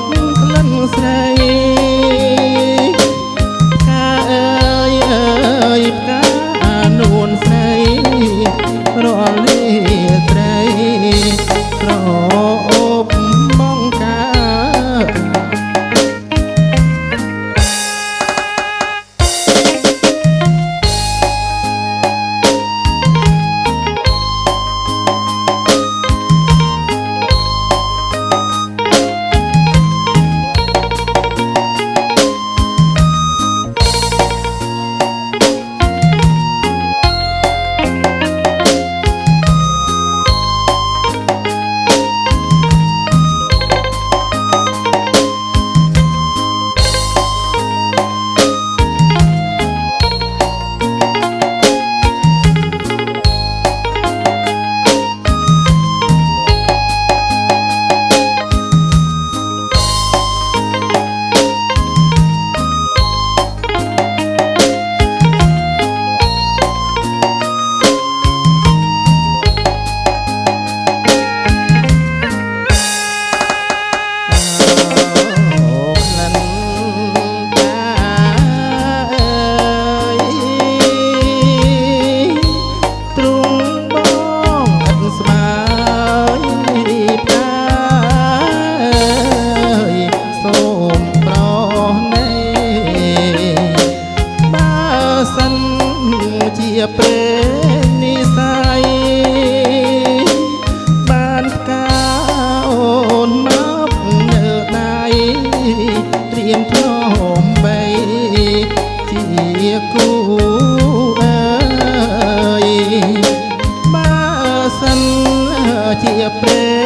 ប់ក្លិនស្រី aqui é.